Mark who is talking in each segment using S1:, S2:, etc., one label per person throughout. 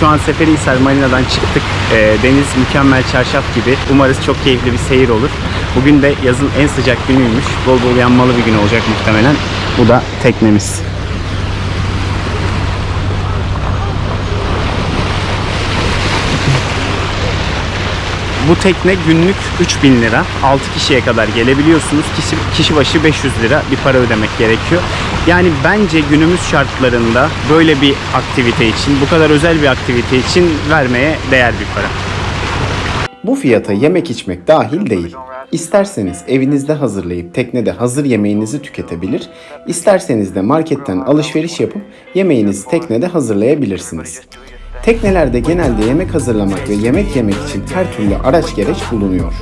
S1: Şu an Seferihisar Marina'dan çıktık. Ee, deniz mükemmel çarşaf gibi. Umarız çok keyifli bir seyir olur. Bugün de yazın en sıcak günüymüş. Bol bol yanmalı bir gün olacak muhtemelen. Bu da teknemiz. Bu tekne günlük 3000 lira. 6 kişiye kadar gelebiliyorsunuz. Kişi, kişi başı 500 lira bir para ödemek gerekiyor. Yani bence günümüz şartlarında böyle bir aktivite için, bu kadar özel bir aktivite için vermeye değer bir para.
S2: Bu fiyata yemek içmek dahil değil. İsterseniz evinizde hazırlayıp teknede hazır yemeğinizi tüketebilir, isterseniz de marketten alışveriş yapıp yemeğinizi teknede hazırlayabilirsiniz. Teknelerde genelde yemek hazırlamak ve yemek yemek için her türlü araç gereç bulunuyor.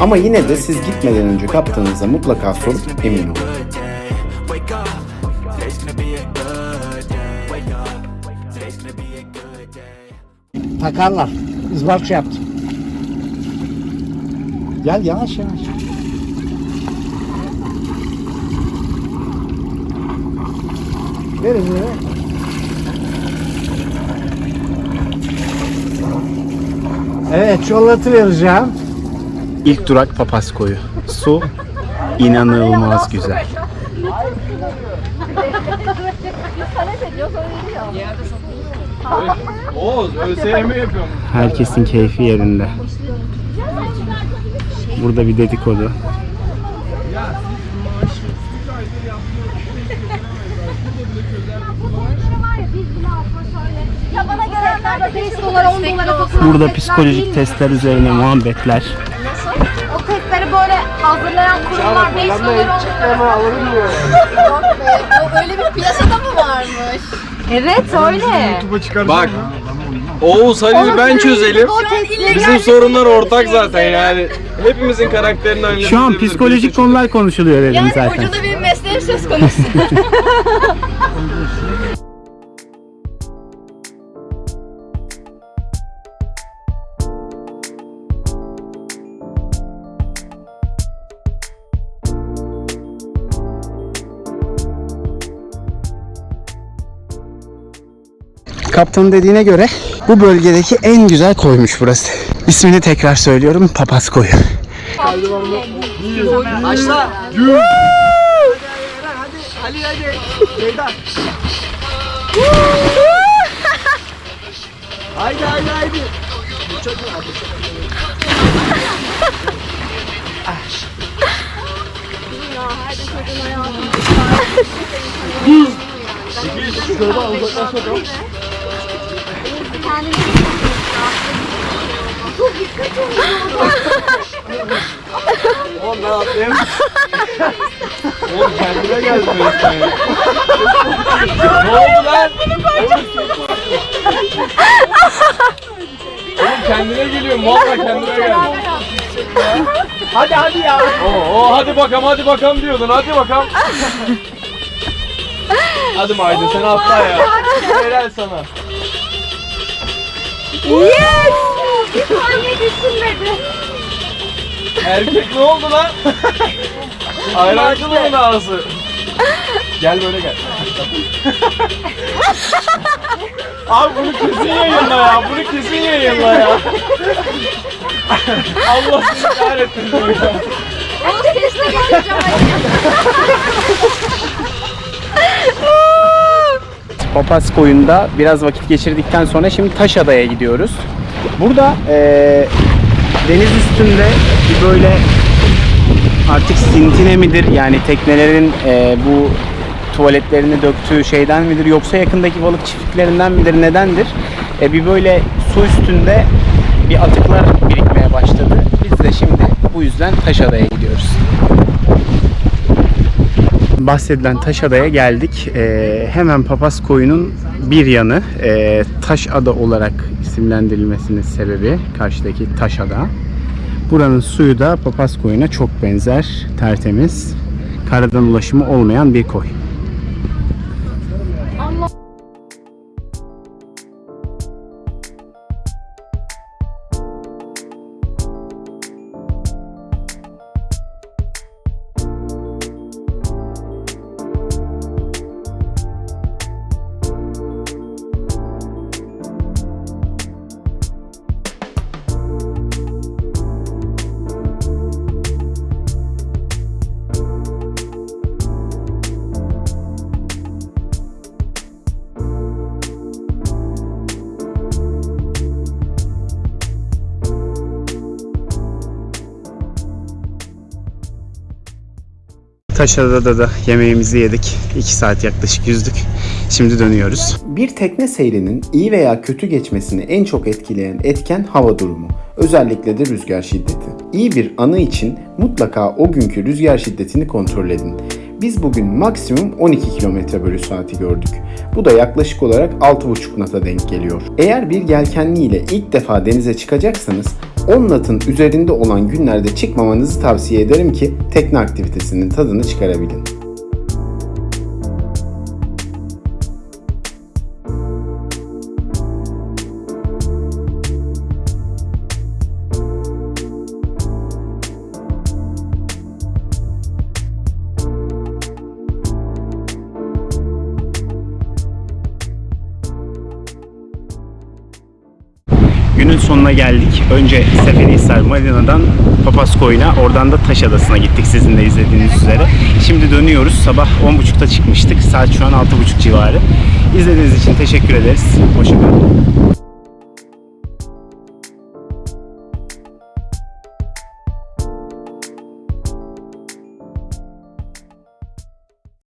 S2: Ama yine de siz gitmeden önce kaptanınıza mutlaka sorup emin olun.
S3: Takarlar. Izbarça yaptım. Gel yavaş yavaş. Ver elini Evet çikolatı vereceğim.
S1: İlk durak Papaz Koyu. Su inanılmaz güzel.
S4: Oğuz ÖSYM yapıyorum.
S1: Herkesin keyfi yerinde. Burada bir dedikodu.
S5: Ya bana de 5 dolara 10 dolara satın
S1: Burada psikolojik testler üzerine muhabbetler.
S5: O testleri böyle hazırlayan kurumlar 5 dolar 10 dolara
S3: alırım diyor.
S5: Yok be. O öyle bir piyasada mı varmış? Evet öyle.
S4: Bak. Oğuz hadi ben çözelim. Bizim sorunlar ortak zaten yani. Hepimizin karakterini analiz
S1: Şu an psikolojik konular konuşuluyor dedim
S5: yani
S1: zaten.
S5: ucunda benim mesleğim söz konusu.
S1: Kaptanın dediğine göre bu bölgedeki en güzel koymuş burası. İsmini tekrar söylüyorum Papaz Koyu.
S3: Haydi haydi haydi.
S4: Oğlum ben atlayayım. Oğlum kendine resmen ya. ne oldu lan? Oğlum kendine geliyorum. Valla kendine geldi.
S3: Hadi hadi ya.
S4: Oo, oo, hadi bakalım hadi bakalım diyordun. Hadi bakalım. hadi Maydın sen atla ya. Helal sana.
S5: Bir saniye düşünmedi.
S4: Erkek ne oldu lan? Ayrancılığı ağzı. Gel böyle gel. Abi bunu kesin yayınla ya. Bunu kesin yayınla ya. Allah seni kahretsin.
S5: Onu sesle geleceğim.
S1: Papaz Koyu'nda biraz vakit geçirdikten sonra şimdi Taşada'ya gidiyoruz. Burada eee, deniz üstünde bir böyle artık sintine midir yani teknelerin eee, bu tuvaletlerini döktüğü şeyden midir yoksa yakındaki balık çiftliklerinden midir nedendir? E, bir böyle su üstünde bir atıklar birikmeye başladı. Biz de şimdi bu yüzden Taşada'ya gidiyoruz bahsedilen Taşada'ya geldik. Ee, hemen Papaz Koyu'nun bir yanı e, Taşada olarak isimlendirilmesinin sebebi karşıdaki Taşada. Buranın suyu da Papaz Koyu'na çok benzer, tertemiz, karadan ulaşımı olmayan bir koy.
S6: Taşada'da da yemeğimizi yedik. 2 saat yaklaşık yüzdük. Şimdi dönüyoruz.
S1: Bir tekne seyrinin iyi veya kötü geçmesini en çok etkileyen etken hava durumu. Özellikle de rüzgar şiddeti. İyi bir anı için mutlaka o günkü rüzgar şiddetini kontrol edin. Biz bugün maksimum 12 km bölü saati gördük. Bu da yaklaşık olarak 6,5 nata denk geliyor. Eğer bir yelkenli ile ilk defa denize çıkacaksanız 10 natın üzerinde olan günlerde çıkmamanızı tavsiye ederim ki tekne aktivitesinin tadını çıkarabilin.
S6: Günün sonuna geldik. Önce Seferihisar Marina'dan Papaskoyun'a, oradan da Taş Adası'na gittik sizin de izlediğiniz üzere. Şimdi dönüyoruz. Sabah 10.30'da çıkmıştık. Saat şu an 6.30 civarı. İzlediğiniz için teşekkür ederiz. Hoşçakalın.